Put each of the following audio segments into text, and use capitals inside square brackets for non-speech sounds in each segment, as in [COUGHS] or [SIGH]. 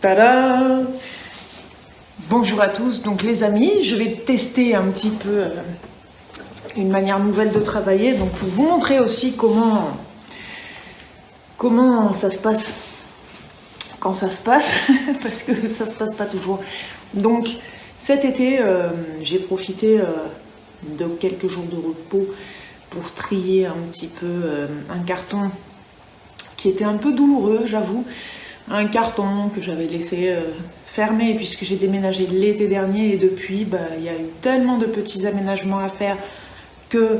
Tada Bonjour à tous, donc les amis, je vais tester un petit peu euh, une manière nouvelle de travailler, donc pour vous montrer aussi comment, ça se passe quand ça se passe, [LAUGHS] parce que ça se passe pas toujours. Donc cet été, euh, j'ai profité euh, de quelques jours de repos pour trier un petit peu un carton qui était un peu douloureux, j'avoue. Un carton que j'avais laissé euh, fermé puisque j'ai déménagé l'été dernier et depuis, bah, il y a eu tellement de petits aménagements à faire que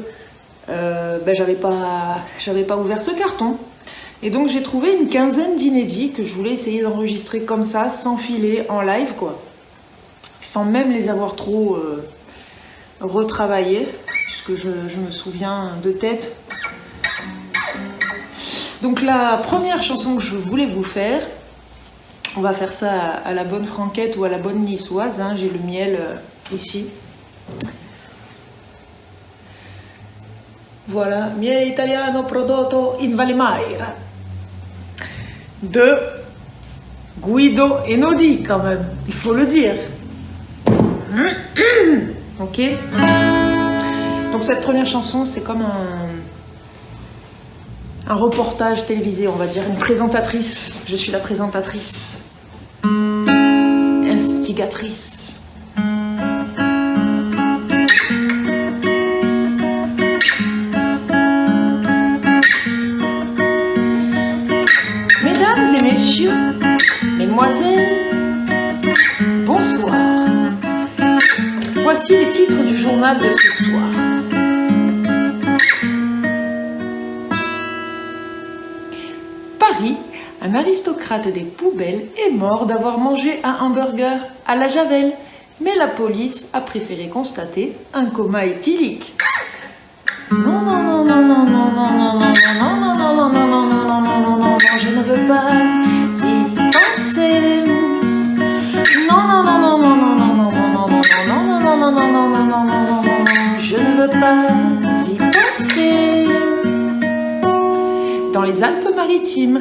euh, bah, j'avais pas, ouvert ce carton. Et donc j'ai trouvé une quinzaine d'inédits que je voulais essayer d'enregistrer comme ça, sans filer, en live quoi. Sans même les avoir trop euh, retravaillés, puisque je me souviens de tête donc la première chanson que je voulais vous faire, on va faire ça à, la bonne franquette ou à la bonne niçoise, hein. j'ai le miel euh, ici. Voilà, miel italiano prodotto in Valle Maira de Guido Enodi quand même, il faut le dire. [CLEARS THROAT] ok Donc cette première chanson, c'est comme un reportage télévisé, on va dire, une présentatrice. Je suis la présentatrice. Mesdames et messieurs, mesdemoiselles, bonsoir. Voici les titres du journal de ce un aristocrate des poubelles est mort d'avoir mangé un hamburger à la javel. Mais la police a préféré constater un coma éthylique. Non, non, non, non, non, non, non, non, non, non, non, non, non, non, non, non, non, non, non, non, je ne veux pas y penser. Non, non, non, non, non, non, non, non, non, non, non, non, non, non, non, non, non, non, non, non, je ne veux pas y penser. Dans les Alpes-Maritimes,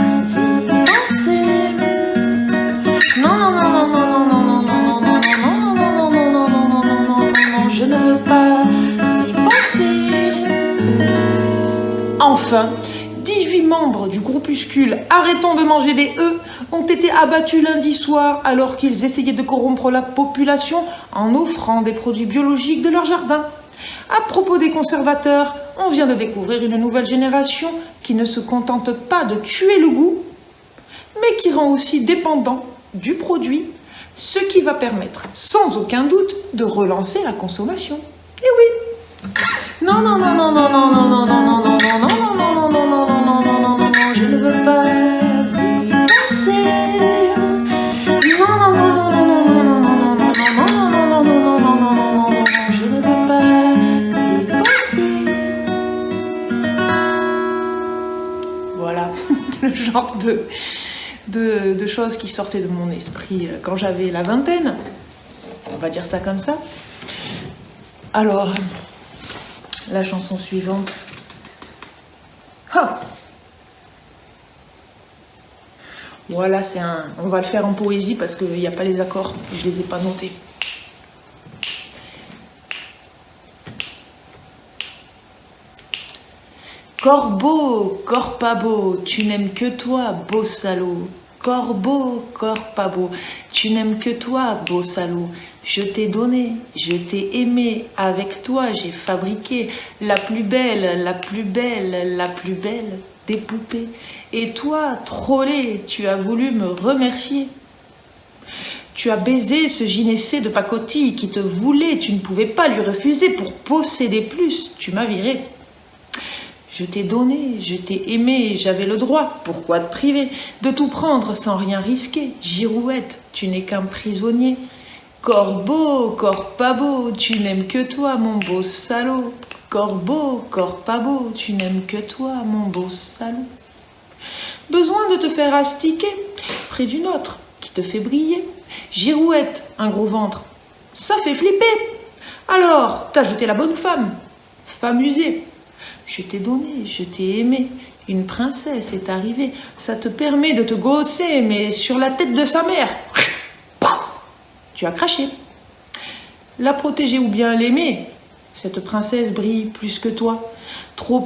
Enfin, 18 membres du groupuscule Arrêtons de manger des œufs ont été abattus lundi soir alors qu'ils essayaient de corrompre la population en offrant des produits biologiques de leur jardin. À propos des conservateurs, on vient de découvrir une nouvelle génération qui ne se contente pas de tuer le goût, mais qui rend aussi dépendant du produit, ce qui va permettre sans aucun doute de relancer la consommation. Et oui non, non, non, non, non, non, non, non, non, non, non, de, choses qui sortaient de mon esprit euh, quand j'avais la vingtaine. On va dire ça comme ça. Alors, la chanson suivante. voilà, c'est un... On va le faire en poésie parce qu'il n'y a pas les accords. Je les ai pas notés. Corbeau, corps pas beau, tu n'aimes que toi, beau salaud. Corbeau, corps pas beau, tu n'aimes que toi, beau salaud. Je t'ai donné, je t'ai aimé, avec toi j'ai fabriqué la plus belle, la plus belle, la plus belle des poupées. Et toi, trollé, tu as voulu me remercier. Tu as baisé ce gynécée de pacotille qui te voulait, tu ne pouvais pas lui refuser pour posséder plus, tu m'as viré. Je t'ai donné, je t'ai aimé, j'avais le droit, pourquoi te priver De tout prendre sans rien risquer, girouette, tu n'es qu'un prisonnier. Corbeau, corps pas beau, tu n'aimes que toi, mon beau salaud. Corbeau, corps pas beau, tu n'aimes que toi, mon beau salaud. Besoin de te faire astiquer près d'une autre qui te fait briller. Girouette, un gros ventre, ça fait flipper. Alors, t'as jeté la bonne femme, femme usée. Je t'ai donné, je t'ai aimé, une princesse est arrivée. Ça te permet de te gosser, mais sur la tête de sa mère. [LAUGHS] Tu as craché. La protéger ou bien l'aimer, cette princesse brille plus que toi. Trop,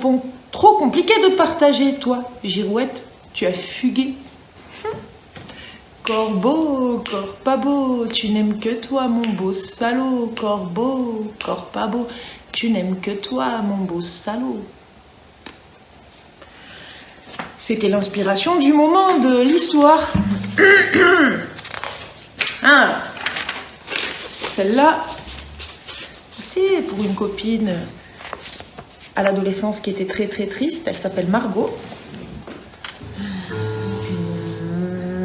trop compliqué de partager, toi, girouette, tu as fugué. [LAUGHS] Corbeau, corps pas beau, tu n'aimes que toi, mon beau salaud. Corbeau, corps pas beau, tu n'aimes que toi, mon beau salaud. C'était l'inspiration du moment de l'histoire. [COUGHS] ah. Celle-là, c'est pour une copine à l'adolescence qui était très très triste. Elle s'appelle Margot.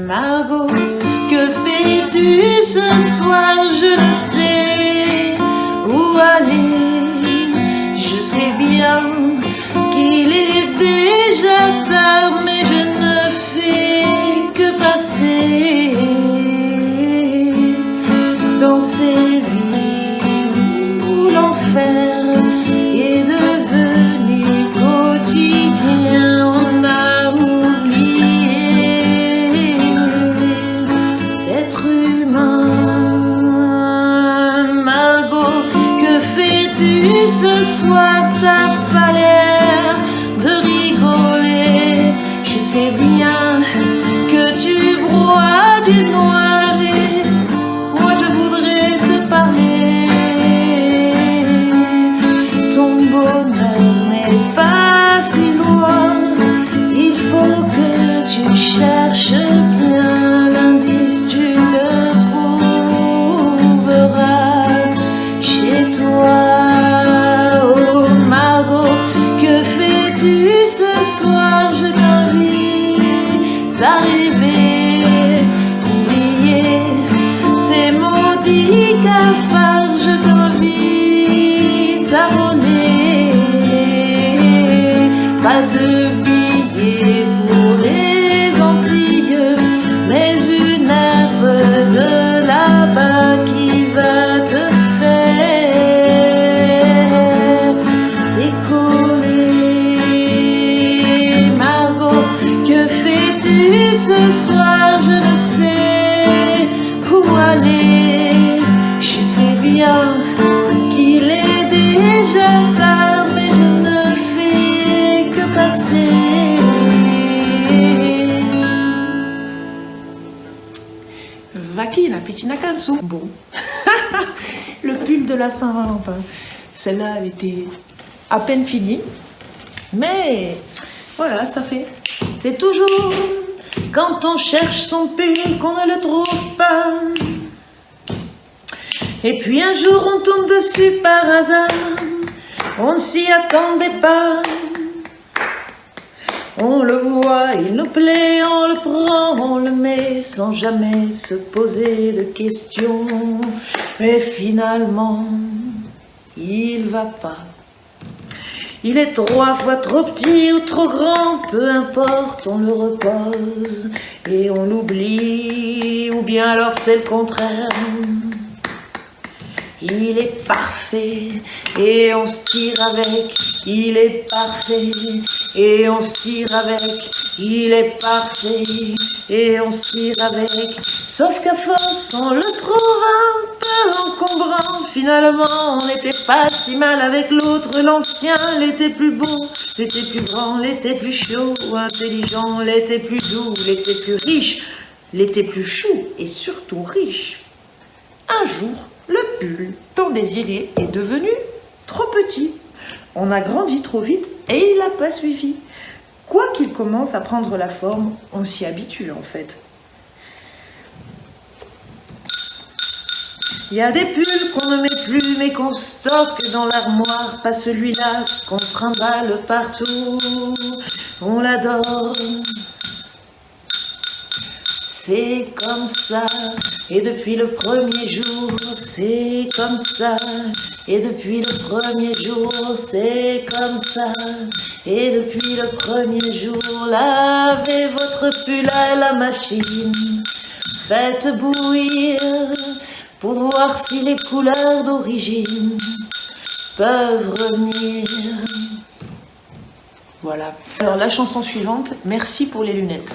Margot, que fais-tu ce soir? Je ne sais où aller. Je sais bien qu'il est mais je ne Bon. [LAUGHS] le pull de la Saint-Valentin. Celle-là, elle était à peine finie. Mais voilà, ça fait. C'est toujours quand on cherche son pull qu'on ne le trouve pas. Et puis un jour on tombe dessus par hasard. On ne s'y attendait pas. On le voit, il nous plaît, on le prend, on le met sans jamais se poser de questions. Mais finalement, il va pas. Il est trois fois trop petit ou trop grand, peu importe, on le repose et on l'oublie, ou bien alors c'est le contraire. Il est parfait et on se tire avec. Il est parfait et on se tire avec. Il est parfait et on se tire avec. Sauf qu'à force, on le trouve un peu encombrant. Finalement, on n'était pas si mal avec l'autre. L'ancien, l'était plus beau, l'était plus grand, l'était plus chaud, intelligent, l'était plus doux, l'était plus riche, l'était plus chou et surtout riche. Un jour, le pull, tant désiré, est devenu trop petit. On a grandi trop vite et il n'a pas suivi. Quoi qu'il commence à prendre la forme, on s'y habitue en fait. Il y a des pulls qu'on ne met plus mais qu'on stocke dans l'armoire, pas celui-là qu'on trimballe partout, on l'adore. C'est comme ça, et depuis le premier jour, c'est comme ça, et depuis le premier jour, c'est comme ça, et depuis le premier jour, lavez votre pull à la machine, faites bouillir pour voir si les couleurs d'origine peuvent revenir. Voilà. Alors la chanson suivante, merci pour les lunettes.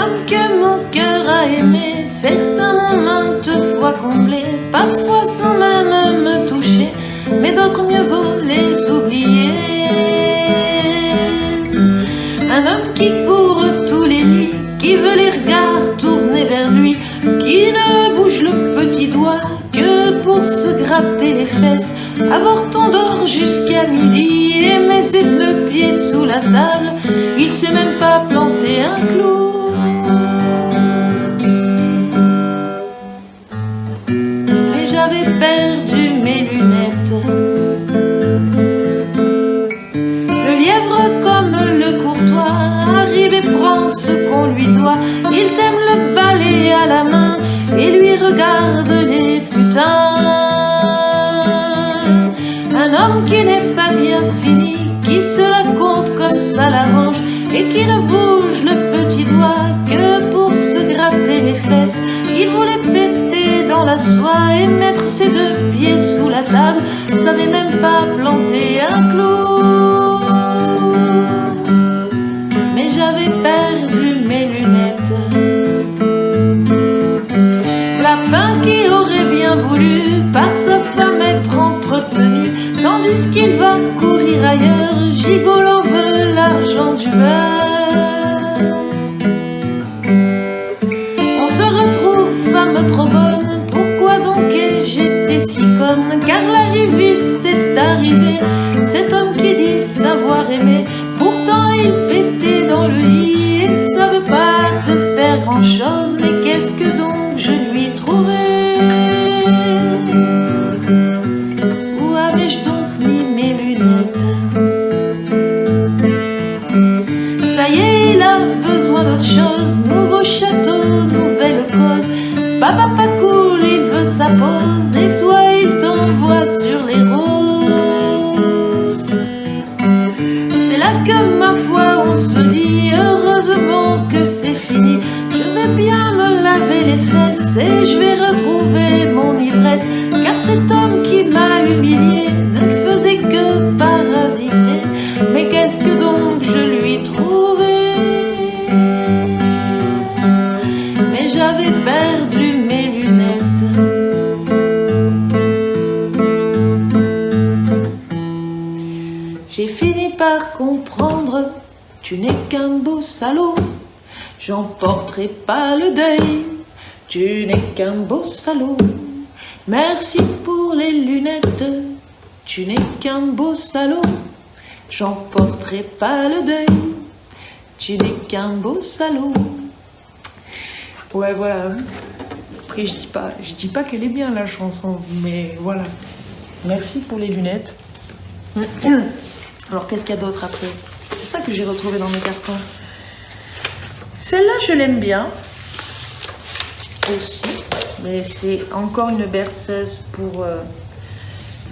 Hommes que mon cœur a aimés, certains m'ont maintes fois comblé, parfois sans même me toucher, mais d'autres mieux vaut les oublier. Un homme qui court qui veut les regards tournés vers lui, qui ne bouge le petit doigt que pour se gratter les fesses, avoir ton d'or jusqu'à midi et ses deux pieds sous la table, il sait même pas planter un clou. Et lui regarde les putains. Un homme qui n'est pas bien fini, qui se la compte comme ça l'arrange et qui ne bouge le petit doigt que pour se gratter les fesses. Il voulait péter dans la soie et mettre ses deux pieds sous la table, savait même pas planter un clou. On se retrouve femme trop bonne, pourquoi donc ai-je été si conne? Car l'arriviste est arrivé, salaud. J'en porterai pas le deuil, tu n'es qu'un beau salaud. Merci pour les lunettes, tu n'es qu'un beau salaud. J'en porterai pas le deuil, tu n'es qu'un beau salaud. Ouais, voilà. Après, je dis pas, je dis pas qu'elle est bien la chanson, mais voilà. Merci pour les lunettes. [COUGHS] Alors qu'est-ce qu'il y a d'autre après? C'est ça que j'ai retrouvé dans mes cartons. Celle-là, je l'aime bien aussi, mais c'est encore une berceuse pour euh,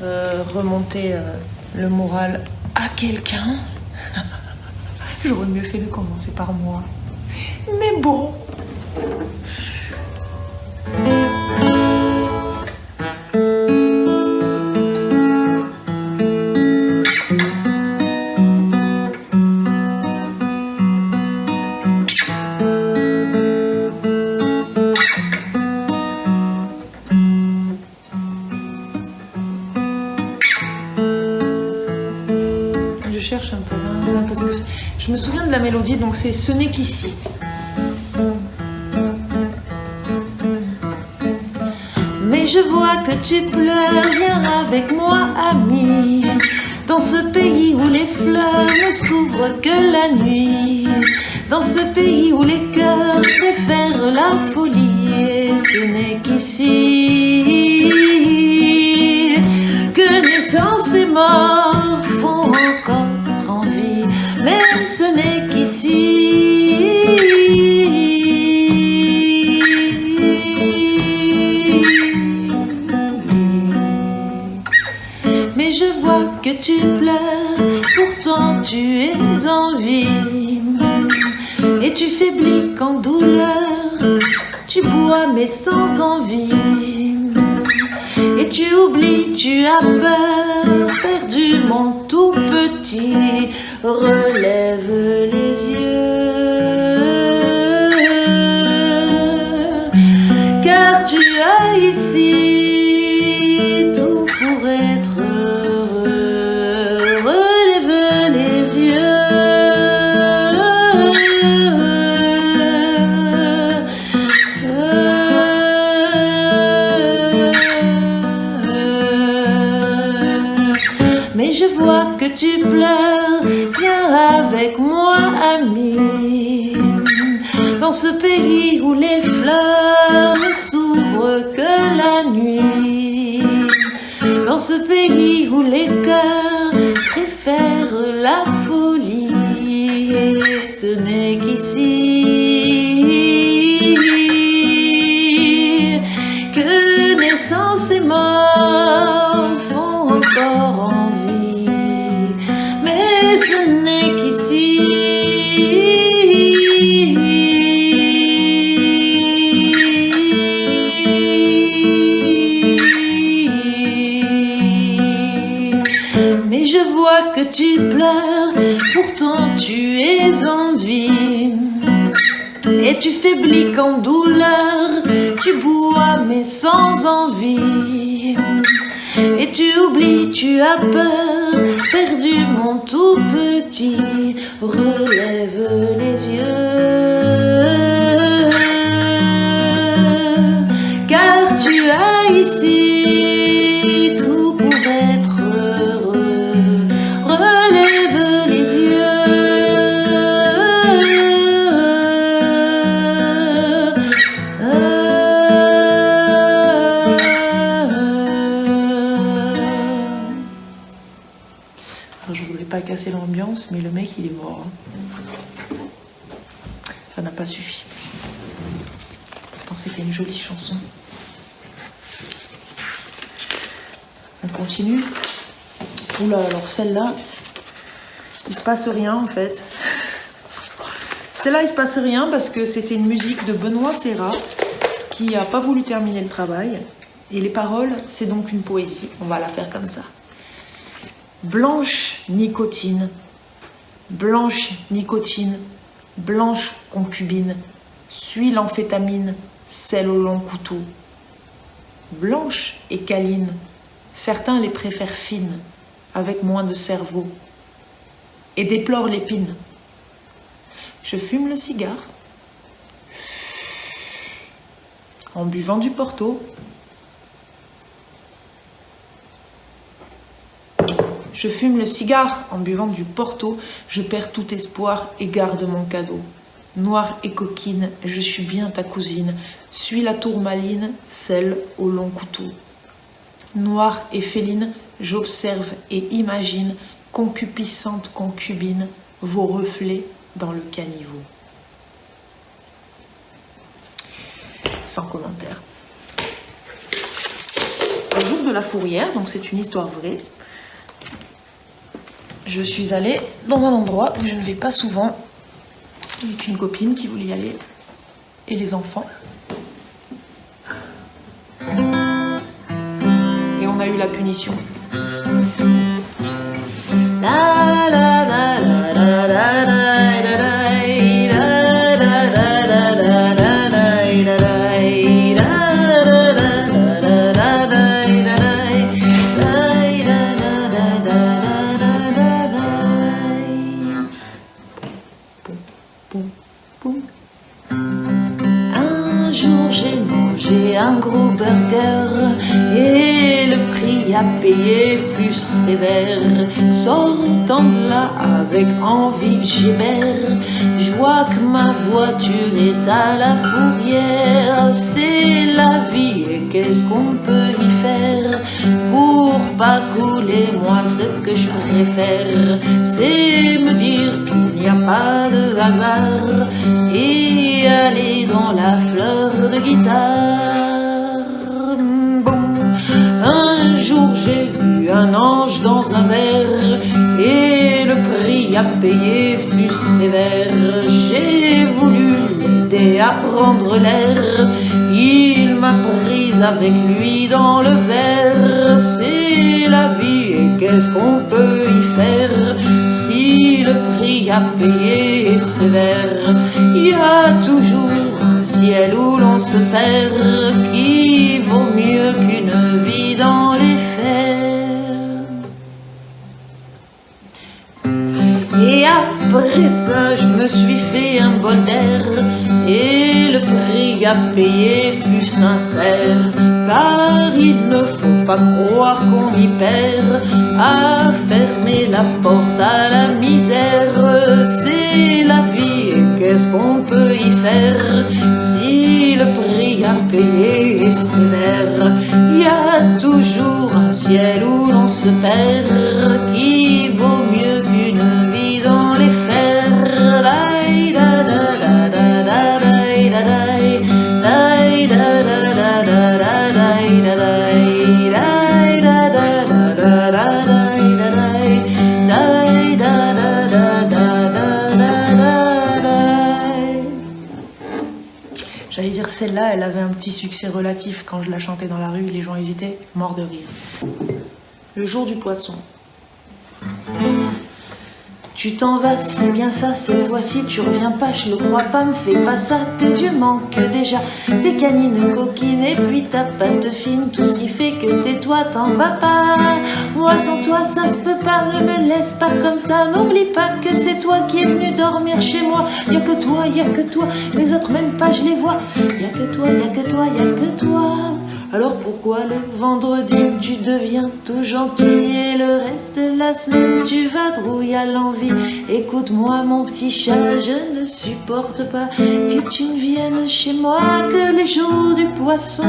euh, remonter euh, le moral à quelqu'un. [LAUGHS] J'aurais mieux fait de commencer par moi. Mais bon, c'est Ce n'est qu'ici. Mais je vois que tu pleures, avec moi, ami. Dans ce pays où les fleurs ne s'ouvrent que la nuit. Dans ce pays où les cœurs préfèrent la folie. Et ce n'est qu'ici que naissance et mort font encore envie. Mais ce n'est qu'ici. Sans envie. Et tu oublies, tu as avec moi, ami. Dans ce pays où les fleurs ne s'ouvrent que la nuit. Dans ce pays où les cœurs préfèrent la folie. Ce n'est faiblis qu'en douleur, tu bois mais sans envie. Et tu oublies, tu as peur, celle-là, il se passe rien en fait. Celle-là, il se passe rien parce que c'était une musique de Benoît Serra qui a pas voulu terminer le travail. Et les paroles, c'est donc une poésie. On va la faire comme ça. Blanche nicotine, blanche nicotine, blanche concubine, suis l'amphétamine, celle au long couteau. Blanche et câline, certains les préfèrent fines, avec moins de cerveau, et déplorent l'épine. Je fume le cigare en buvant du porto. Je fume le cigare en buvant du porto, je perds tout espoir et garde mon cadeau. Noire et coquine, je suis bien ta cousine, suis la tourmaline, celle au long couteau. Noire et féline, j'observe et imagine, concupiscente concubine, vos reflets dans le caniveau. Sans commentaire. Un jour de la fourrière, donc c'est une histoire vraie, je suis allée dans un endroit où je ne vais pas souvent, avec une copine qui voulait y aller, et les enfants. Et on a eu la punition. Un jour j'ai mangé un gros burger et le prix à payer Sortant de là avec envie, j'hébère. Je vois que ma voiture est à la fourrière. C'est la vie et qu'est-ce qu'on peut y faire pour pas couler moi ce que je préfère, c'est me dire qu'il n'y a pas de hasard et aller dans la fleur de guitare. Bon, un jour j'ai vu un ange dans un verre et le prix à payer fut sévère. J'ai voulu l'aider à prendre l'air, il m'a prise avec lui dans le verre. C'est la vie et qu'est-ce qu'on peut y faire si le prix à payer est sévère? Il y a toujours un ciel où l'on se perd qui vaut mieux qu'une vie dans je me suis fait un bol d'air et le prix à payer fut sincère, car il ne faut pas croire qu'on y perd à fermer la porte à la misère. C'est la vie et qu'est-ce qu'on peut y faire si le prix à payer est sévère? Il y a toujours un ciel où l'on se perd Elle avait un petit succès relatif quand je la chantais dans la rue, les gens hésitaient, morts de rire. Le jour du poisson. Tu t'en vas, c'est bien ça, cette fois-ci tu reviens pas, je le crois pas, me fais pas ça, tes yeux manquent déjà, tes canines coquines et puis ta patte fine, tout ce qui fait que t'es toi, t'en vas pas. Moi sans toi ça se peut pas, ne me laisse pas comme ça, n'oublie pas que c'est toi qui es venu dormir chez moi, y que toi, y que toi, les autres même pas je les vois, y a que toi, y que toi, y a que toi. Alors pourquoi le vendredi tu deviens tout gentil et le reste de la semaine tu vas drouiller à l'envie? Écoute-moi mon petit chat, je ne supporte pas que tu ne viennes chez moi que les jours du poisson.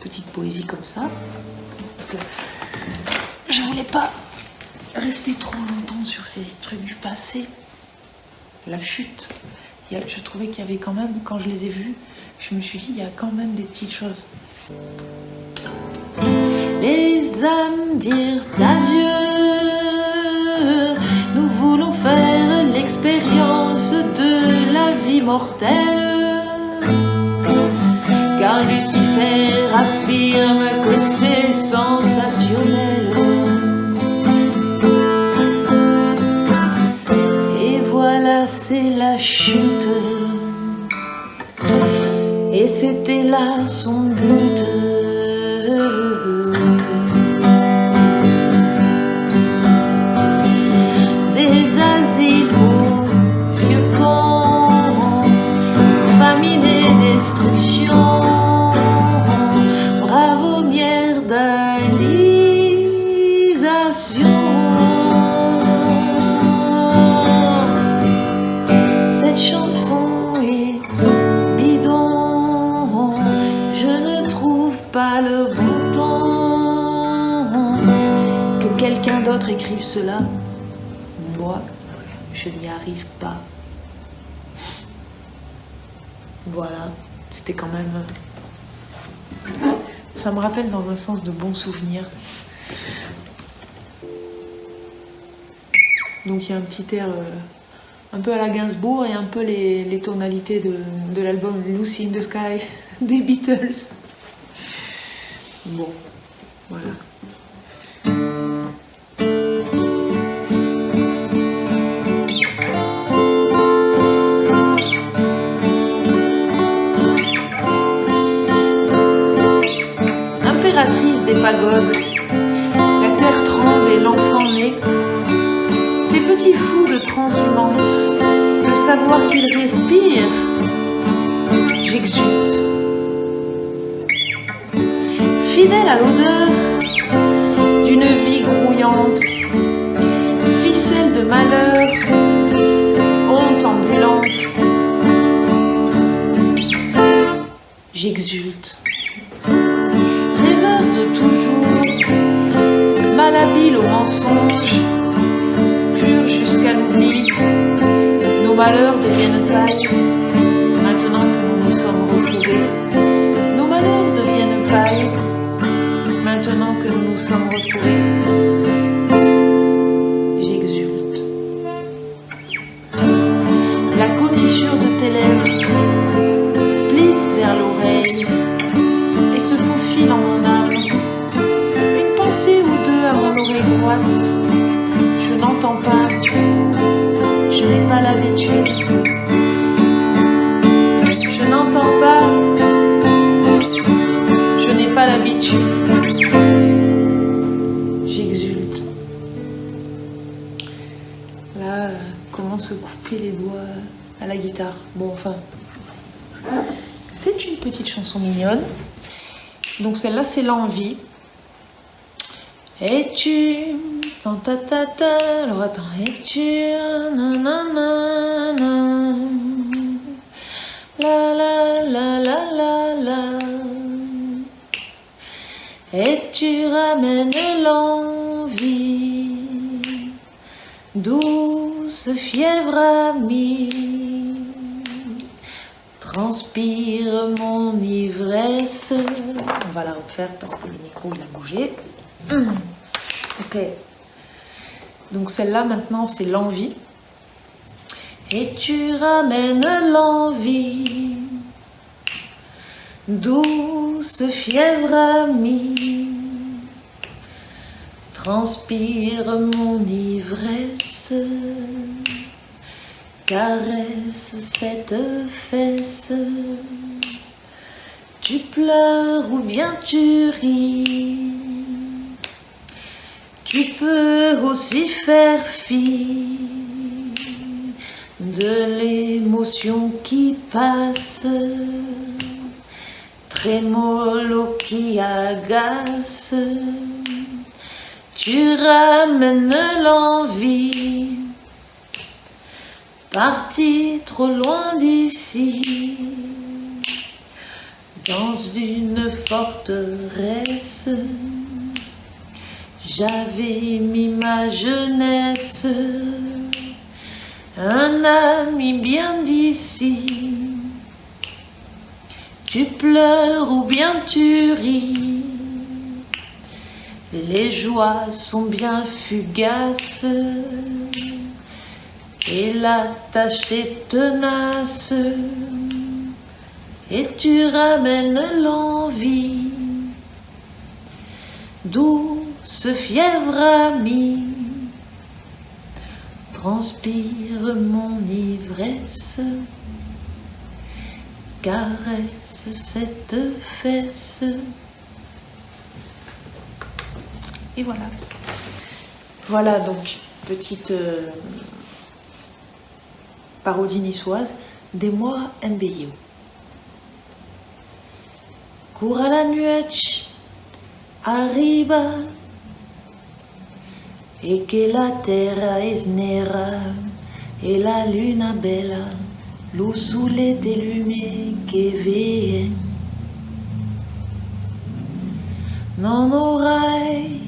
Petite poésie comme ça. Parce que je voulais pas rester trop longtemps sur ces trucs du passé. La chute. Je trouvais qu'il y avait quand même, quand je les ai vus, je me suis dit, il y a quand même des petites choses. les âmes dirent adieu. Nous voulons faire l'expérience de la vie mortelle. Car Lucifer affirme que c'est sensationnel. Là son but. Pas le bon ton. Que quelqu'un d'autre écrive cela, moi, je n'y arrive pas. Voilà, c'était quand même. Ça me rappelle dans un sens de bons souvenirs. Donc il y a un petit air euh, un peu à la Gainsbourg et un peu les, les tonalités de, de l'album Lucy in the Sky [LAUGHS] des Beatles. Impératrice des pagodes. La terre tremble et l'enfant naît. Ces petits fous de savoir qu'il respire, j'exulte. Fidèle à l'odeur d'une vie grouillante, ficelle de malheur, honte ambulante, j'exulte. Rêveur de toujours, malhabile au mensonge, pur jusqu'à l'oubli, nos malheurs deviennent paille, nous sommes retrouvés. J'exulte. La commissure de tes lèvres plisse vers l'oreille et se faufile en mon âme. Une pensée ou deux à mon oreille droite, je n'entends pas, je n'ai pas l'habitude. Je n'entends pas, je n'ai pas l'habitude. Se couper les doigts à la guitare Bon, enfin, c'est une petite chanson mignonne. Donc celle-là, c'est l'envie. Et tu... ta, ta, ta. Alors attends, et tu... La la la la la la. Et tu ramènes l'envie, douce fièvre amie, transpire mon ivresse. On va la refaire parce que le micro il a bougé. [CLEARS THROAT] Ok. Donc celle-là maintenant c'est l'envie. Et tu ramènes l'envie, douce fièvre amie, transpire mon ivresse, caresse cette fesse. Tu pleures ou bien tu ris, tu peux aussi faire fi de l'émotion qui passe, trémolo qui agace. Tu ramènes l'envie, parti trop loin d'ici, dans une forteresse. J'avais mis ma jeunesse, un ami bien d'ici. Tu pleures ou bien tu ris, les joies sont bien fugaces, et la tâche est tenace, et tu ramènes l'envie, douce fièvre amie, transpire mon ivresse, caresse cette fesse. Et voilà. Voilà donc, petite euh, parodie niçoise des mois MBIO. Cours à la nuit, arriba, et que la terra es nera, et la luna bella, lo sole de lume que veille. Non aurai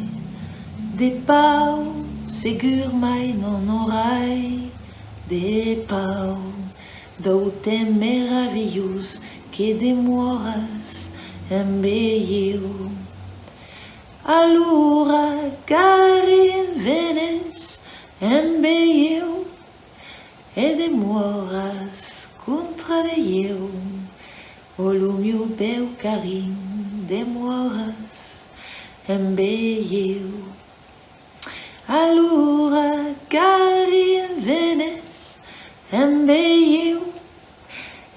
de pau, segur non aurai de pau, doute meravilhoso que demoras embelheu. Allura carin venes embelheu, e demoras contra de eu, o meu carim demoras embelheu. Allura carin venes embelheu,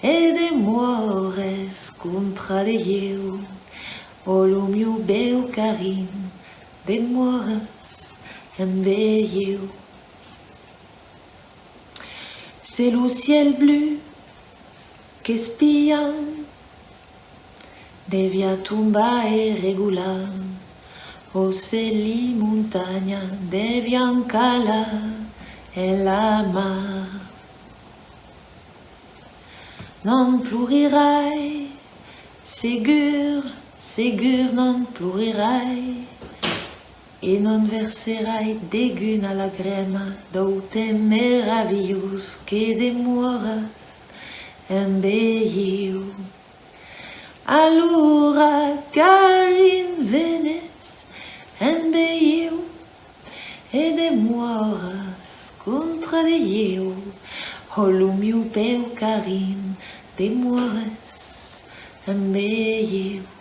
e demoras contra de eu, o meu bel carim demoras embelheu. c'est le ciel bleu che spia de via tumba e regula o se li montagna de cala e la mar non plurirai segur segur non plurirai e non verserai degun a la grema d'oute meravius che demoras en beiu. Allora carin venes en beiu e demoras contra de eu o lumiu peu carin demoras en beiu.